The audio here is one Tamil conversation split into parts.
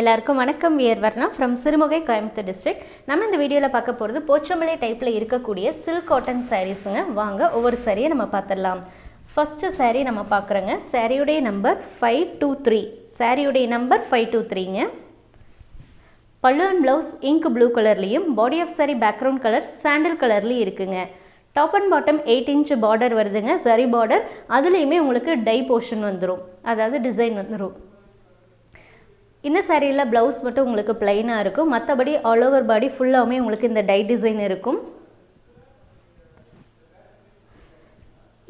எல்லாருக்கும் வணக்கம். We're Varna from Sirumugai Coimbatore district நம்ம இந்த வீடியோவில் பார்க்க போகிறது போச்சம்பளை டைப்பில் இருக்கக்கூடிய சில்க் காட்டன் சாரீஸுங்க வாங்க ஒவ்வொரு சாரியை நம்ம பார்த்துடலாம். ஃபஸ்ட்டு சாரீ நம்ம பார்க்குறோங்க. சாரியுடைய நம்பர் ஃபைவ் டூ த்ரீ சாரியுடைய number five two த்ரீங்க pallu and blouse ink blue கலர்லேயும் body of sari background colour sandal கலர்லேயும் இருக்குங்க. Top and bottom eight inch border வருதுங்க. சரி பார்டர் அதுலேயுமே உங்களுக்கு டை போர்ஷன் வந்துடும் அதாவது டிசைன் வந்துடும் இந்த சாரியில் ப்ளவுஸ் மட்டும் உங்களுக்கு பிளைனாக இருக்கும். மற்றபடி ஆல் ஓவர் பாடி ஃபுல்லாகவுமே உங்களுக்கு இந்த டை டிசைன் இருக்கும்.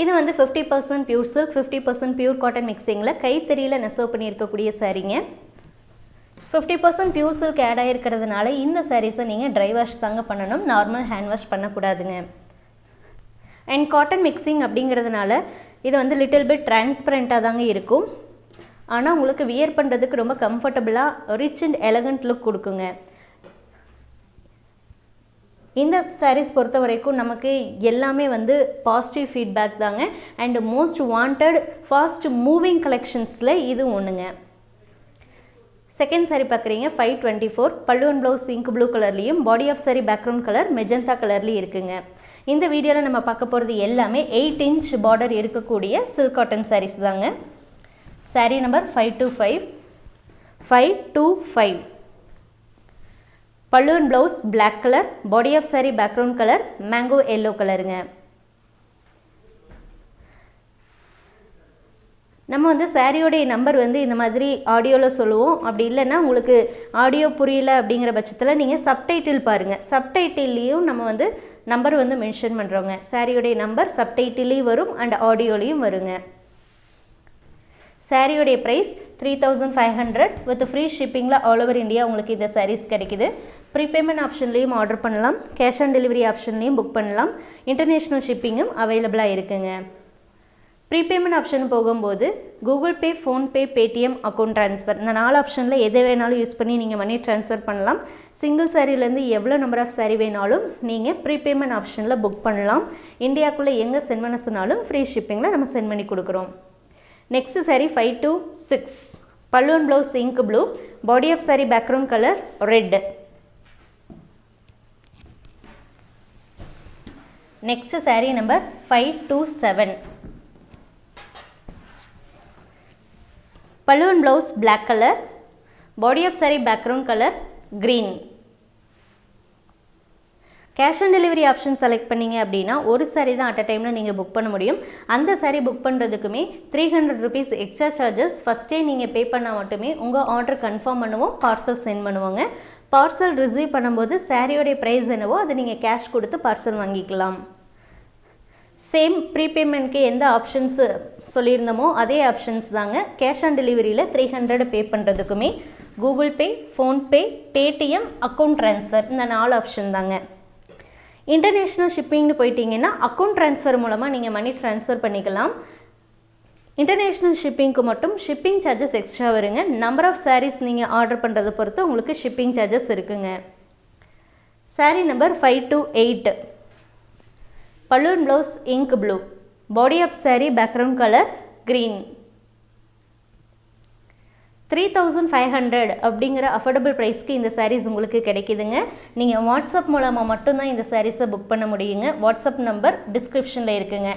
இது வந்து fifty percent pure silk fifty percent pure cotton மிக்சிங்கில் கைத்தறியில் நெசவு பண்ணியிருக்கக்கூடிய சாரீங்க fifty percent pure silk add ஆகிருக்கிறதுனால இந்த சாரீஸை நீங்கள் ட்ரை வாஷ் தாங்க பண்ணணும். நார்மல் ஹேண்ட் வாஷ் பண்ணக்கூடாதுங்க. அண்ட் காட்டன் மிக்சிங் அப்படிங்கிறதுனால இது வந்து லிட்டில் பிட் டிரான்ஸ்பரண்ட்டாக தாங்க இருக்கும். ஆனால் உங்களுக்கு வியர் பண்ணுறதுக்கு ரொம்ப கம்ஃபர்டபுளாக ரிச் அண்ட் எலகண்ட் லுக் கொடுக்குங்க. இந்த சாரீஸ் பொறுத்த வரைக்கும் நமக்கு எல்லாமே வந்து பாசிட்டிவ் ஃபீட்பேக் தாங்க. And most wanted fast moving கலெக்ஷன்ஸில் இது ஒன்றுங்க செகண்ட் சாரி பார்க்குறீங்க ஃபைவ் டுவெண்ட்டி ஃபோர் பல்லுவன் ப்ளவுஸ் இங்க் ப்ளூ கலர்லேயும் body of sari background colour magenta கலர்லேயும் இருக்குங்க. இந்த வீடியோவில் நம்ம பார்க்க போகிறது எல்லாமே எயிட் இன்ச் பார்டர் இருக்கக்கூடிய சில்க் காட்டன் சாரீஸ் தாங்க. Sari number five two five five two five பல்லுவன் blouse black colour body of sari background colour mango yellow கலருங்க நம்ம வந்து சாரியோடைய நம்பர் வந்து இந்த மாதிரி ஆடியோவில் சொல்லுவோம். அப்படி இல்லைன்னா உங்களுக்கு ஆடியோ புரியல அப்படிங்கிற பட்சத்தில் நீங்கள் சப்டைட்டில் பாருங்கள் சப்டைட்டில்லையும் நம்ம வந்து நம்பர் வந்து மென்ஷன் பண்ணுறோங்க சாரியோடைய நம்பர் சப்டைட்டிலையும் வரும் அண்ட் ஆடியோலையும் வருங்க. சாரியோடைய price three thousand five hundred with free ஷிப்பிங்கில் all over India உங்களுக்கு இந்த சாரீஸ் கிடைக்குது. ப்ரீபேமெண்ட் ஆப்ஷன்லேயும் ஆர்டர் பண்ணலாம். கேஷ் ஆன் டெலிவரி ஆப்ஷன்லேயும் புக் பண்ணலாம். இன்டர்நேஷ்னல் ஷிப்பிங்கும் அவைலபிளாக இருக்குங்க. ப்ரீபேமெண்ட் ஆப்ஷன் போகும்போது Google Pay PhonePe Paytm account transfer இந்த நாலு ஆப்ஷனில் எதை வேணாலும் யூஸ் பண்ணி நீங்கள் மணி ட்ரான்ஸ்ஃபர் பண்ணலாம். சிங்கிள் சாரிலேருந்து எவ்வளோ நம்பர் ஆஃப் சாரி வேணாலும் நீங்கள் ப்ரீபேமெண்ட் ஆப்ஷனில் புக் பண்ணலாம். இந்தியாவுக்குள்ளே எங்கே சென்ட் பண்ண சொன்னாலும் ஃப்ரீ ஷிப்பிங்கில் நம்ம சென்ட் பண்ணி கொடுக்குறோம். Next sari five two six பல்லுவன் blouse ink blue body of sari background colour red next sari number five two seven பல்லுவன் blouse black colour body of sari background colour green cash on delivery option select பண்ணிங்க அப்படின்னா ஒரு சாரி தான் அட் அ டைமில் நீங்கள் புக் பண்ண முடியும். அந்த sorry book பண்ணுறதுக்குமே three hundred rupees extra charges ஃபஸ்ட்டே நீங்கள் பே பண்ணால் மட்டுமே உங்கள் ஆர்டர் கன்ஃபார்ம் பண்ணுவோம் பார்சல் சென்ட் பண்ணுவோங்க. பார்சல் ரிசீவ் பண்ணும்போது சாரியோடைய ப்ரைஸ் என்னவோ அதை நீங்கள் கேஷ் கொடுத்து பார்சல் வாங்கிக்கலாம். சேம் ப்ரீபேமெண்ட்க்கு எந்த ஆப்ஷன்ஸ் சொல்லியிருந்தோமோ அதே ஆப்ஷன்ஸ் தாங்க. கேஷ் ஆன் டெலிவரியில் three hundred pay பண்ணுறதுக்குமே Google Pay PhonePe Paytm account transfer இந்த நாலு ஆப்ஷன் தாங்க. இன்டர்நேஷ்னல் ஷிப்பிங்னு போயிட்டீங்கன்னா அக்கௌண்ட் ட்ரான்ஸ்ஃபர் மூலமாக நீங்கள் மணி ட்ரான்ஸ்ஃபர் பண்ணிக்கலாம். இன்டர்நேஷ்னல் ஷிப்பிங்க்கு மட்டும் ஷிப்பிங் சார்ஜஸ் எக்ஸ்ட்ரா வருங்க. நம்பர் ஆஃப் சாரீஸ் நீங்கள் ஆர்டர் பண்ணுறதை பொறுத்து உங்களுக்கு ஷிப்பிங் சார்ஜஸ் இருக்குங்க. Sari number five two eight balloon blouse ink blue body of sari background colour green three thousand five hundred அப்படிங்கிற அஃபோர்டபுள் ப்ரைஸ்க்கு இந்த சாரீஸ் உங்களுக்கு கிடைக்குதுங்க. நீங்கள் வாட்ஸ்அப் மூலமாக மட்டும்தான் இந்த சாரீஸை புக் பண்ண முடியுங்க. வாட்ஸ்அப் நம்பர் டிஸ்கிரிப்ஷனில் இருக்குங்க.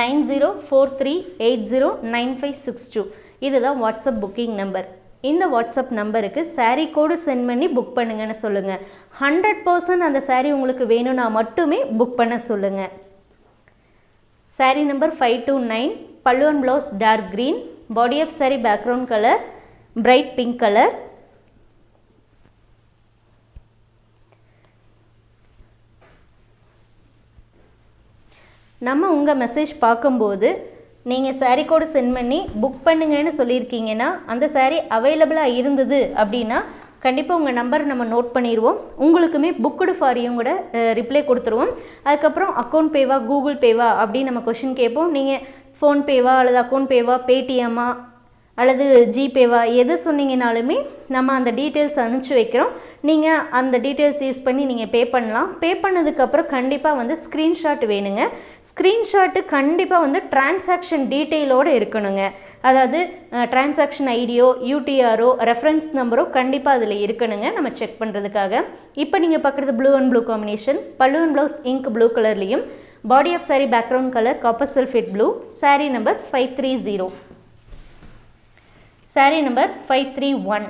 Nine zero four three eight zero nine five six two இதுதான் வாட்ஸ்அப் புக்கிங் நம்பர் இந்த வாட்ஸ்அப் நம்பருக்கு சாரீ கோடு சென்ட் பண்ணி புக் பண்ணுங்கன்னு சொல்லுங்கள் ஹண்ட்ரட் பர்சன்ட் அந்த சாரீ உங்களுக்கு வேணும்னா மட்டுமே புக் பண்ண சொல்லுங்கள் sari number five two nine பல்லுவன் blouse dark green body of sari background colour bright pink colour நம்ம உங்கள் மெசேஜ் பார்க்கும்போது நீங்கள் சாரீ கோடு சென்ட் பண்ணி புக் பண்ணுங்கன்னு சொல்லியிருக்கீங்கன்னா அந்த சாரீ அவைலபிளாக இருந்தது அப்படின்னா கண்டிப்பாக உங்கள் நம்பர் நம்ம நோட் பண்ணிடுவோம் உங்களுக்குமே புக்குடு ஃபாரியும் கூட ரிப்ளை கொடுத்துருவோம். அதுக்கப்புறம் அக்கௌண்ட் பேவா கூகுள் பேவா அப்படின்னு நம்ம கொஷின் கேட்போம். நீங்கள் ஃபோன்பேவா அல்லது அக்கௌண்ட் பேவா பேடிஎம்மா அல்லது ஜிபேவா எது சொன்னீங்கனாலுமே நம்ம அந்த டீட்டெயில்ஸ் அனுப்பிச்சி வைக்கிறோம். நீங்கள் அந்த டீட்டெயில்ஸ் யூஸ் பண்ணி நீங்கள் பே பண்ணலாம். பே பண்ணதுக்கப்புறம் கண்டிப்பாக வந்து ஸ்க்ரீன்ஷாட் வேணுங்க. ஸ்க்ரீன்ஷாட்டு கண்டிப்பாக வந்து டிரான்சாக்ஷன் டீட்டெயிலோடு இருக்கணுங்க. அதாவது டிரான்சாக்ஷன் ஐடியோ யூடிஆரோ ரெஃபரன்ஸ் நம்பரோ கண்டிப்பாக அதில் இருக்கணுங்க நம்ம செக் பண்ணுறதுக்காக இப்போ நீங்கள் பார்க்குறது blue and blue combination. Pallu and blouse ink blue கலர்லேயும். Body of sari background colour copper sulphate blue sari number five three zero sari number five three one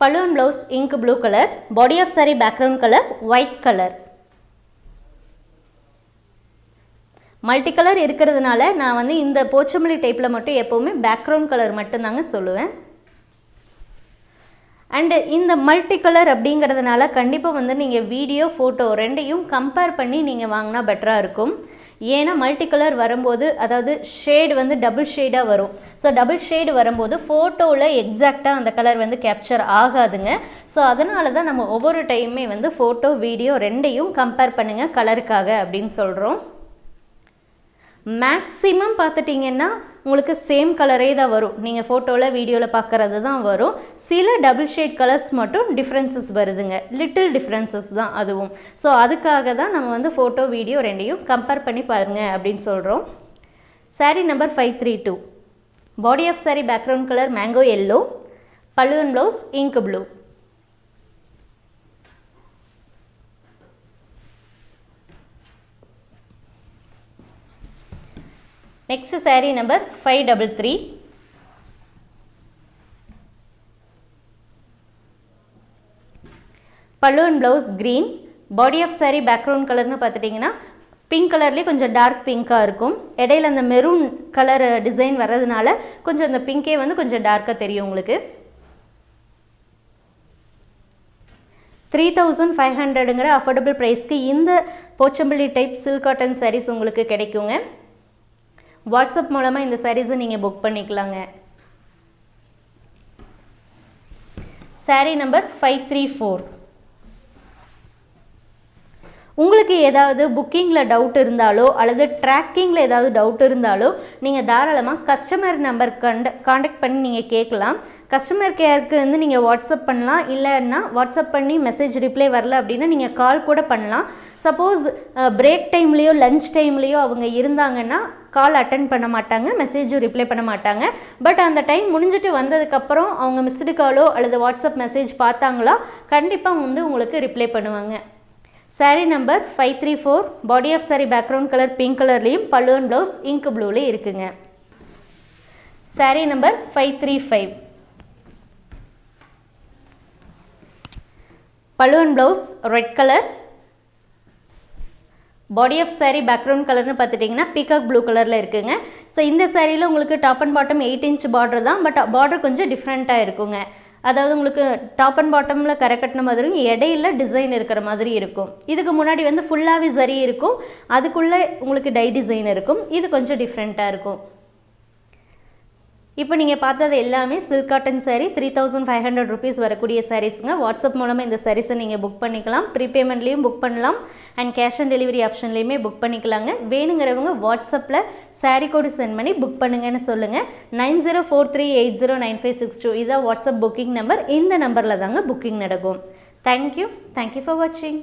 balloon blouse ink blue colour body of sari background colour white colour multi colour இருக்கிறதுனால நான் வந்து இந்த போச்சமல்லி டைப்பில் மட்டும் எப்போவுமே பேக்ரவுண்ட் கலர் மட்டும்தாங்க சொல்லுவேன். அண்டு இந்த மல்டி கலர் அப்படிங்கிறதுனால கண்டிப்பாக வந்து நீங்கள் வீடியோ ஃபோட்டோ ரெண்டையும் கம்பேர் பண்ணி நீங்கள் வாங்கினா பெட்டராக இருக்கும். ஏன்னா மல்டி கலர் வரும்போது அதாவது ஷேடு வந்து டபுள் ஷேடாக வரும். ஸோ டபுள் ஷேடு வரும்போது ஃபோட்டோவில் எக்ஸாக்டாக அந்த கலர் வந்து கேப்சர் ஆகாதுங்க. ஸோ அதனால தான் நம்ம ஒவ்வொரு டைமுமே வந்து ஃபோட்டோ வீடியோ ரெண்டையும் கம்பேர் பண்ணுங்கள் கலருக்காக அப்படின்னு சொல்கிறோம் மேக்ஸிமம் பார்த்துட்டிங்கன்னா உங்களுக்கு சேம் கலரே தான் வரும். நீங்கள் ஃபோட்டோவில் வீடியோவில் பார்க்குறது தான் வரும். சில டபுள் ஷேட் கலர்ஸ் மட்டும் டிஃப்ரென்சஸ் வருதுங்க. லிட்டில் டிஃப்ரென்சஸ் தான் அதுவும். ஸோ அதுக்காக தான் நம்ம வந்து ஃபோட்டோ வீடியோ ரெண்டையும் கம்பேர் பண்ணி பாருங்க அப்படின்னு சொல்கிறோம் sari number five three two body of sari background colour mango yellow பல்லுவன் blouse ink blue next sari number five double three பல்லுவன் blouse green body of sari background கலர்னு பார்த்துட்டிங்கன்னா பிங்க் கலர்லேயே கொஞ்சம் டார்க் பிங்க்காக இருக்கும். இடையில அந்த மெரூன் கலர் டிசைன் வர்றதுனால கொஞ்சம் அந்த பிங்கே வந்து கொஞ்சம் டார்க்காக தெரியும் உங்களுக்கு. த்ரீ தௌசண்ட் ஃபைவ் ஹண்ட்ரடுங்கிற அஃபோர்டபுள் ப்ரைஸ்க்கு இந்த Pochampally type silk cotton saris உங்களுக்கு கிடைக்குங்க. வாட்ஸ்அப் மூலமாக இந்த சாரீஸை நீங்கள் புக் பண்ணிக்கலாங்க. Sari number five three four உங்களுக்கு ஏதாவது புக்கிங்கில் டவுட் இருந்தாலோ அல்லது ட்ராக்கிங்கில் ஏதாவது டவுட் இருந்தாலோ நீங்கள் தாராளமாக கஸ்டமர் நம்பர் கண்ட காண்டாக்ட் பண்ணி நீங்கள் கேட்கலாம். கஸ்டமர் கேருக்கு வந்து நீங்கள் வாட்ஸ்அப் பண்ணலாம். இல்லைன்னா வாட்ஸ்அப் பண்ணி மெசேஜ் ரிப்ளை வரல அப்படின்னா நீங்கள் கால் கூட பண்ணலாம். சப்போஸ் பிரேக் டைம்லேயோ லஞ்ச் டைம்லேயோ அவங்க இருந்தாங்கன்னா கால் அட்டன் பண்ண மாட்டாங்க மெசேஜும் ரிப்ளை பண்ண மாட்டாங்க. பட் அந்த டைம் முடிஞ்சிட்டு வந்ததுக்கப்புறம் அவங்க மிஸ்டு காலோ அல்லது வாட்ஸ்அப் மெசேஜ் பார்த்தாங்களா கண்டிப்பாக வந்து உங்களுக்கு ரிப்ளை பண்ணுவாங்க. Sari number five three four body of sari background colour pink கலர்லேயும் பல்லுவன் ப்ளவுஸ் இங்க் ப்ளூலேயும் இருக்குங்க. Sari number five three five பல்லுவன் blouse red colour body of sari background கலர்னு பார்த்துட்டிங்கன்னா பீகாக் ப்ளூ கலரில் இருக்குங்க. ஸோ இந்த சாரியில் உங்களுக்கு top and bottom eight inch border தான் பட் பார்டர் கொஞ்சம் டிஃப்ரெண்ட்டாக இருக்குங்க. அதாவது உங்களுக்கு டாப் அண்ட் பாட்டமில் கரை கட்டின மாதிரியும் இடையில டிசைன் இருக்கிற மாதிரி இருக்கும். இதுக்கு முன்னாடி வந்து ஃபுல்லாகவே சரி இருக்கும். அதுக்குள்ளே உங்களுக்கு டை டிசைன் இருக்கும். இது கொஞ்சம் டிஃப்ரெண்ட்டாக இருக்கும். இப்போ நீங்கள் பார்த்தது எல்லாமே silk cotton sari three thousand five hundred rupees வரக்கூடிய சாரீஸுங்க வாட்ஸ்அப் மூலமாக இந்த சாரீஸை நீங்கள் புக் பண்ணிக்கலாம். ப்ரீபேமெண்ட்லேயும் புக் பண்ணலாம். அண்ட் கேஷ் ஆன் டெலிவரி ஆப்ஷன்லேயுமே புக் பண்ணிக்கலாங்க. வேணுங்கிறவங்க வாட்ஸ்அப்பில் சாரீ கோடு சென்ட் பண்ணி புக் பண்ணுங்கன்னு சொல்லுங்கள் nine zero four three eight zero nine five six two இதான் வாட்ஸ்அப் புக்கிங் நம்பர் இந்த நம்பரில் தாங்க புக்கிங் நடக்கும் தேங்க்யூ தேங்க்யூ ஃபார் வாட்சிங்